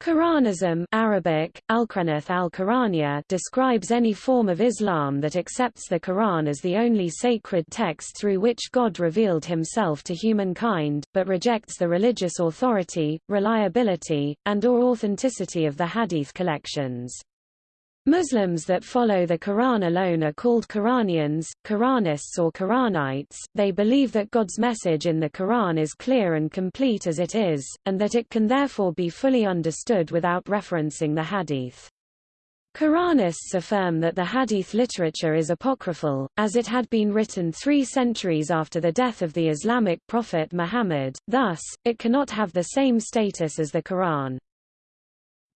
Quranism Arabic, Al-Quranath al describes any form of Islam that accepts the Quran as the only sacred text through which God revealed himself to humankind, but rejects the religious authority, reliability, and or authenticity of the hadith collections. Muslims that follow the Quran alone are called Quranians, Quranists or Quranites. They believe that God's message in the Quran is clear and complete as it is, and that it can therefore be fully understood without referencing the Hadith. Quranists affirm that the Hadith literature is apocryphal, as it had been written three centuries after the death of the Islamic prophet Muhammad, thus, it cannot have the same status as the Quran.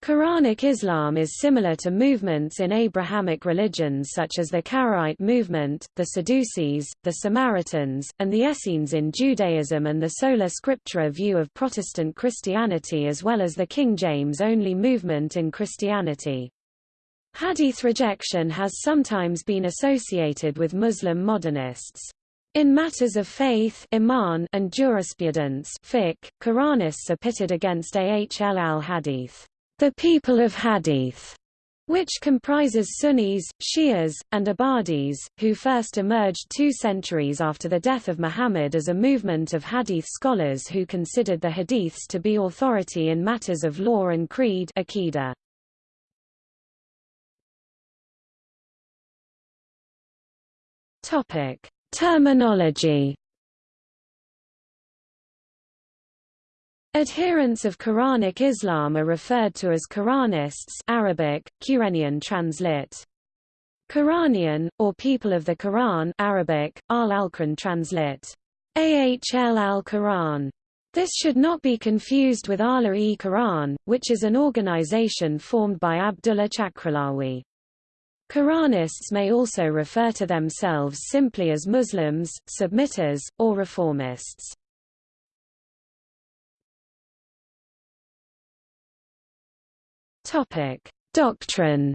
Quranic Islam is similar to movements in Abrahamic religions such as the Karaite movement, the Sadducees, the Samaritans, and the Essenes in Judaism and the Sola Scriptura view of Protestant Christianity as well as the King James-only movement in Christianity. Hadith rejection has sometimes been associated with Muslim modernists. In matters of faith iman and jurisprudence fiqh, Quranists are pitted against Ahl al-Hadith the people of Hadith, which comprises Sunnis, Shias, and Ibadis, who first emerged two centuries after the death of Muhammad as a movement of Hadith scholars who considered the Hadiths to be authority in matters of law and creed Aqidah. Terminology Adherents of Quranic Islam are referred to as Quranists Arabic, Quranian translit. Quranian, or people of the Quran Arabic, al-Alquran translit. Ahl al-Quran. This should not be confused with Ahl-e-Quran, which is an organization formed by Abdullah Chakralawi. Quranists may also refer to themselves simply as Muslims, submitters, or reformists. Topic: Doctrine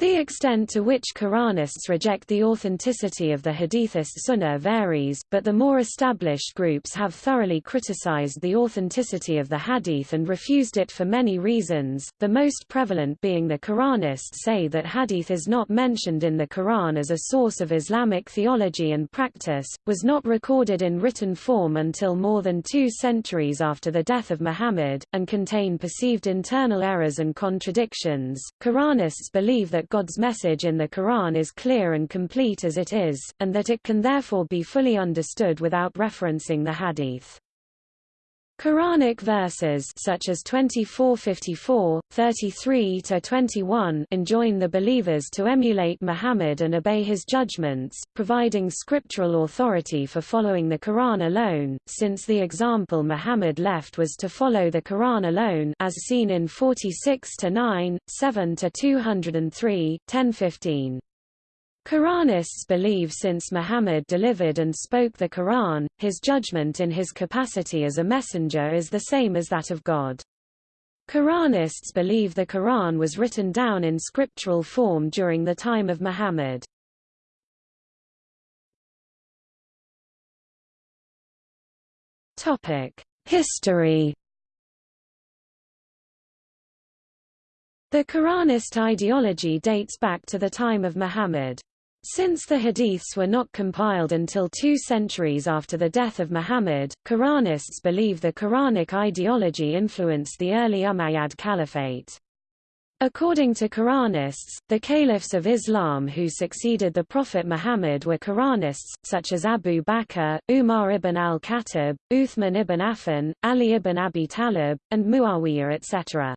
The extent to which Quranists reject the authenticity of the Hadithist Sunnah varies, but the more established groups have thoroughly criticized the authenticity of the Hadith and refused it for many reasons, the most prevalent being the Quranists say that Hadith is not mentioned in the Quran as a source of Islamic theology and practice, was not recorded in written form until more than two centuries after the death of Muhammad, and contain perceived internal errors and contradictions. Quranists believe that God's message in the Quran is clear and complete as it is, and that it can therefore be fully understood without referencing the Hadith. Quranic verses such as 24:54, 33-21 enjoin the believers to emulate Muhammad and obey his judgments, providing scriptural authority for following the Quran alone, since the example Muhammad left was to follow the Quran alone as seen in 46-9, 7-203, 10-15. Quranists believe since Muhammad delivered and spoke the Quran, his judgment in his capacity as a messenger is the same as that of God. Quranists believe the Quran was written down in scriptural form during the time of Muhammad. History The Quranist ideology dates back to the time of Muhammad. Since the hadiths were not compiled until two centuries after the death of Muhammad, Quranists believe the Quranic ideology influenced the early Umayyad Caliphate. According to Quranists, the caliphs of Islam who succeeded the Prophet Muhammad were Quranists, such as Abu Bakr, Umar ibn al-Khattab, Uthman ibn Affan, Ali ibn Abi Talib, and Muawiyah etc.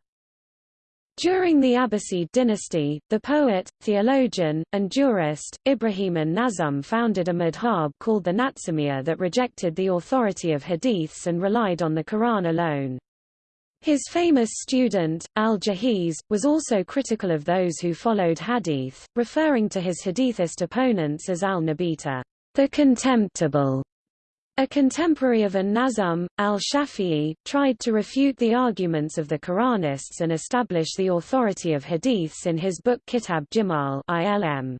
During the Abbasid dynasty, the poet, theologian, and jurist, Ibrahim an-Nazm founded a madhab called the Natsumiyya that rejected the authority of hadiths and relied on the Quran alone. His famous student, al-Jahiz, was also critical of those who followed hadith, referring to his hadithist opponents as al-Nabita, the contemptible. A contemporary of an-Nazm, al-Shafi'i, tried to refute the arguments of the Quranists and establish the authority of hadiths in his book Kitab Jimal ILM.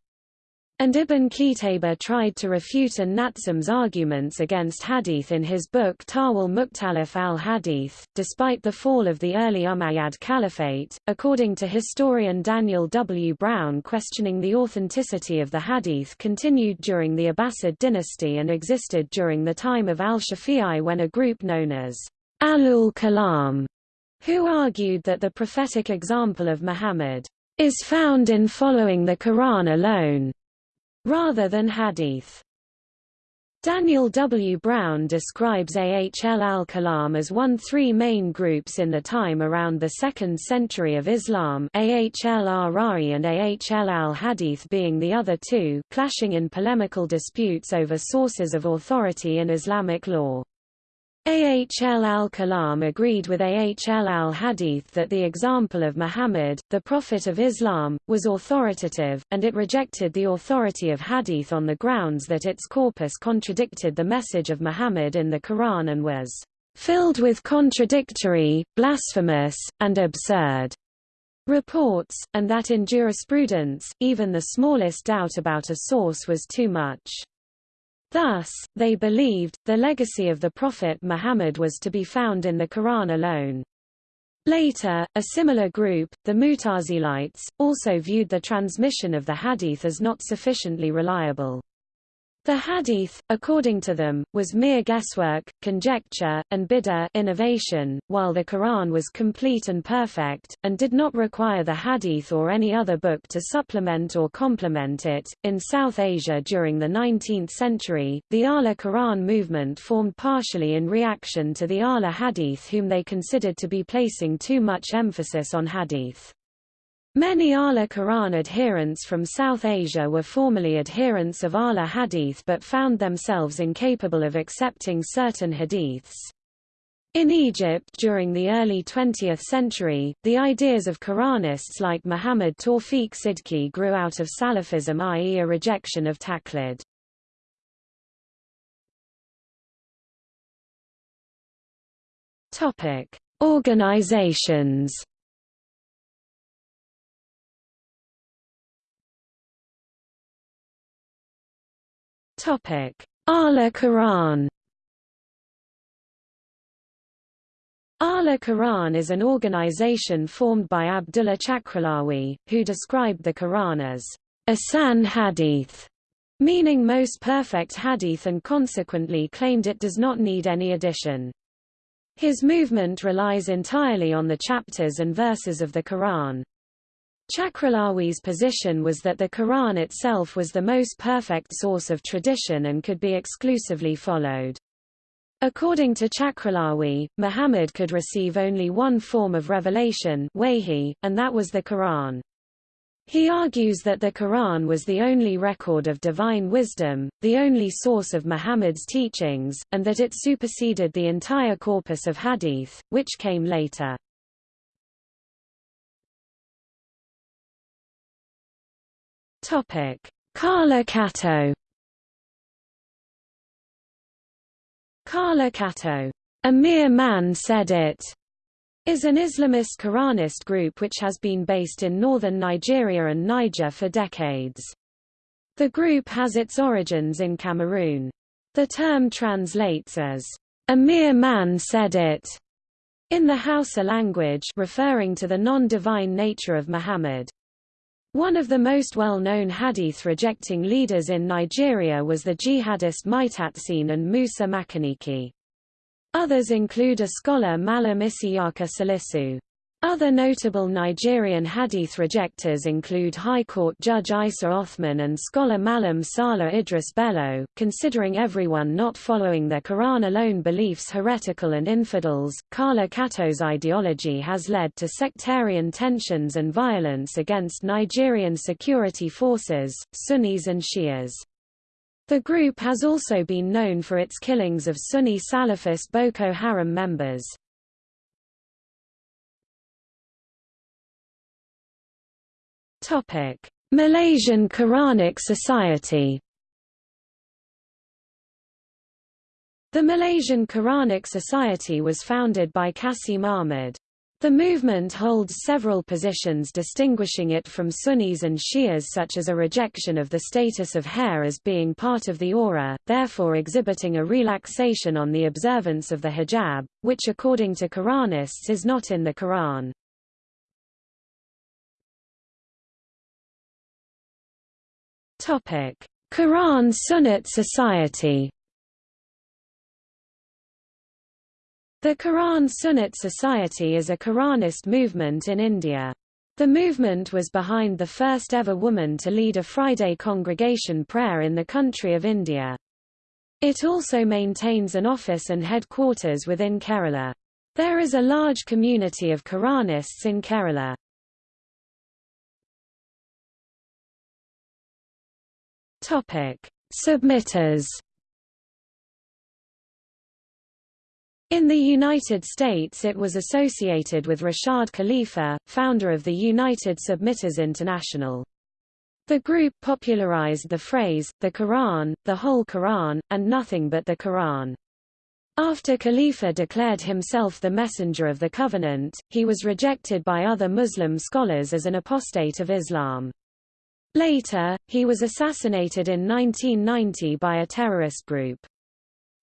And Ibn Qutayba tried to refute an-Natsum's arguments against hadith in his book Tawil Mukhtalif al-Hadith. Despite the fall of the early Umayyad Caliphate, according to historian Daniel W. Brown questioning the authenticity of the hadith continued during the Abbasid dynasty and existed during the time of al-Shafi'i when a group known as Ahlul Kalam, who argued that the prophetic example of Muhammad is found in following the Quran alone rather than hadith. Daniel W. Brown describes Ahl al-Kalam as one three main groups in the time around the 2nd century of Islam Ahl al-Ra'i and Ahl al-Hadith being the other two, clashing in polemical disputes over sources of authority in Islamic law. Ahl al-Kalam agreed with Ahl al-Hadith that the example of Muhammad, the Prophet of Islam, was authoritative, and it rejected the authority of Hadith on the grounds that its corpus contradicted the message of Muhammad in the Quran and was filled with contradictory, blasphemous, and absurd reports, and that in jurisprudence, even the smallest doubt about a source was too much. Thus, they believed, the legacy of the Prophet Muhammad was to be found in the Quran alone. Later, a similar group, the Mutazilites, also viewed the transmission of the hadith as not sufficiently reliable. The hadith, according to them, was mere guesswork, conjecture, and bid'ah innovation, while the Quran was complete and perfect, and did not require the hadith or any other book to supplement or complement it. In South Asia during the 19th century, the Ahl-e-Quran movement formed partially in reaction to the Ahl-e-Hadith whom they considered to be placing too much emphasis on hadith. Many Ahl-e-Quran adherents from South Asia were formerly adherents of Ahl-e-Hadith but found themselves incapable of accepting certain hadiths. In Egypt during the early 20th century, the ideas of Quranists like Muhammad Tawfiq Sidki grew out of Salafism i.e. a rejection of taqlid. Organizations Ahl-e-Quran. Ala Quran is an organization formed by Abdullah Chakralawi, who described the Quran as Ahsan Hadith, meaning most perfect hadith and consequently claimed it does not need any addition. His movement relies entirely on the chapters and verses of the Quran. Chakralawi's position was that the Quran itself was the most perfect source of tradition and could be exclusively followed. According to Chakralawi, Muhammad could receive only one form of revelation and that was the Quran. He argues that the Quran was the only record of divine wisdom, the only source of Muhammad's teachings, and that it superseded the entire corpus of hadith, which came later. Topic: Kala Kato. Kala Kato, a mere man said it, is an Islamist Quranist group which has been based in northern Nigeria and Niger for decades. The group has its origins in Cameroon. The term translates as, a mere man said it, in the Hausa language referring to the non-divine nature of Muhammad. One of the most well-known hadith-rejecting leaders in Nigeria was the jihadist Maitatsin and Musa Makaniki. Others include a scholar Malam Isiyaka Salisu. Other notable Nigerian hadith rejectors include High Court Judge Isa Othman and scholar Malam Sala Idris Bello, considering everyone not following their Quran alone beliefs heretical and infidels. Kala Kato's ideology has led to sectarian tensions and violence against Nigerian security forces, Sunnis and Shias. The group has also been known for its killings of Sunni Salafist Boko Haram members. Topic: Malaysian Quranic Society. The Malaysian Quranic Society was founded by Qasim Ahmad. The movement holds several positions distinguishing it from Sunnis and Shias such as a rejection of the status of hair as being part of the awrah, therefore exhibiting a relaxation on the observance of the hijab, which according to Quranists is not in the Quran. Quran Sunnat Society The Quran Sunnat Society is a Quranist movement in India. The movement was behind the first ever woman to lead a Friday congregation prayer in the country of India. It also maintains an office and headquarters within Kerala. There is a large community of Quranists in Kerala. Topic: Submitters In the United States it was associated with Rashad Khalifa, founder of the United Submitters International. The group popularized the phrase, the Quran, the whole Quran, and nothing but the Quran. After Khalifa declared himself the messenger of the covenant, he was rejected by other Muslim scholars as an apostate of Islam. Later, he was assassinated in 1990 by a terrorist group.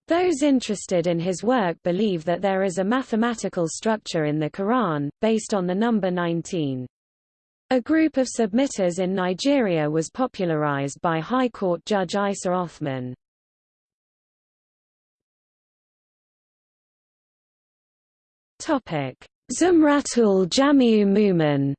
Those interested in his work believe that there is a mathematical structure in the Quran, based on the number 19. A group of submitters in Nigeria was popularized by High Court Judge Isa Othman. Zumratul Jamiu Mu'min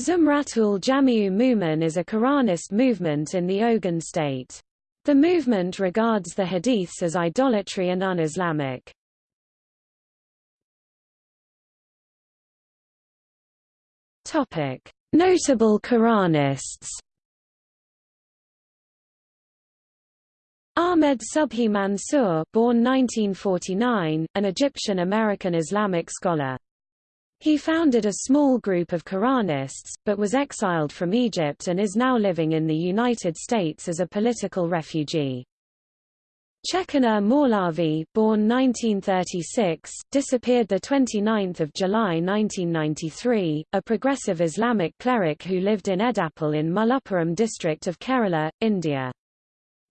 Zumratul Jamiu Mu'min is a Quranist movement in the Ogun state. The movement regards the hadiths as idolatry and un-Islamic. Notable Quranists Ahmed Subhi Mansour born 1949, an Egyptian-American Islamic scholar. He founded a small group of Quranists, but was exiled from Egypt and is now living in the United States as a political refugee. Chekannur Maulavi, born 1936, disappeared 29 July 1993, a progressive Islamic cleric who lived in Edappal in Malappuram district of Kerala, India.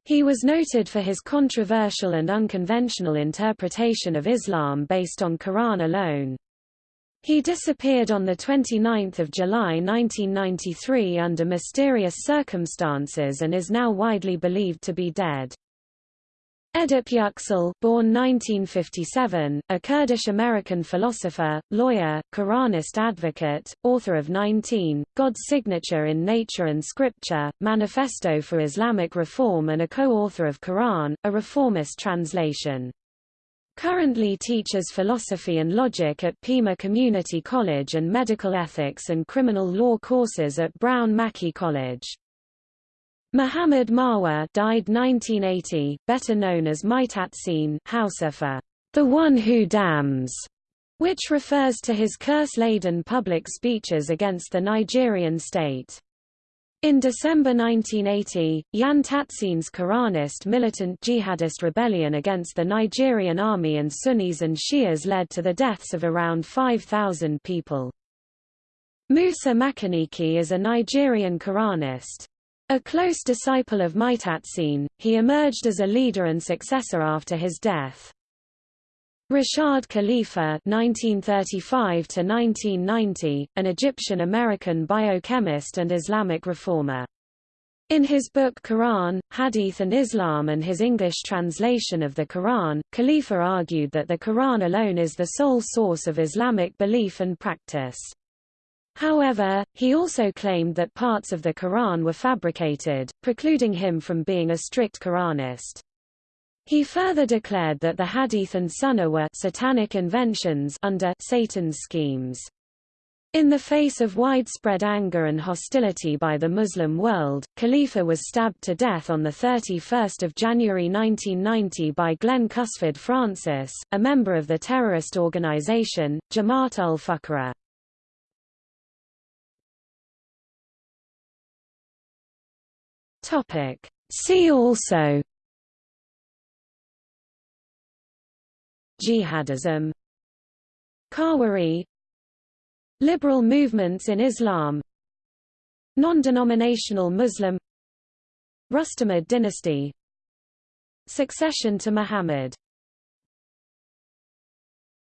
He was noted for his controversial and unconventional interpretation of Islam based on Quran alone. He disappeared on 29 July 1993 under mysterious circumstances and is now widely believed to be dead. Edip Yüksel, born 1957, a Kurdish-American philosopher, lawyer, Quranist advocate, author of 19, God's Signature in Nature and Scripture, Manifesto for Islamic Reform and a co-author of Quran, a reformist translation. Currently teaches philosophy and logic at Pima Community College and medical ethics and criminal law courses at Brown Mackie College. Muhammad Marwa died 1980, better known as Maitatsin Hausa for the one who damns, which refers to his curse-laden public speeches against the Nigerian state. In December 1980, Yan Tatsin's Quranist militant jihadist rebellion against the Nigerian army and Sunnis and Shias led to the deaths of around 5,000 people. Musa Makaniki is a Nigerian Quranist. A close disciple of Maitatsin, he emerged as a leader and successor after his death. Rashad Khalifa (1935–1990), an Egyptian-American biochemist and Islamic reformer. In his book Quran, Hadith and Islam and his English translation of the Quran, Khalifa argued that the Quran alone is the sole source of Islamic belief and practice. However, he also claimed that parts of the Quran were fabricated, precluding him from being a strict Quranist. He further declared that the Hadith and Sunnah were satanic inventions under Satan's schemes. In the face of widespread anger and hostility by the Muslim world, Khalifa was stabbed to death on 31 January 1990 by Glenn Cusford Francis, a member of the terrorist organization, Jamaat ul-Fuqara. See also jihadism Khawarij Liberal movements in Islam Non-denominational Muslim Rustamid dynasty Succession to Muhammad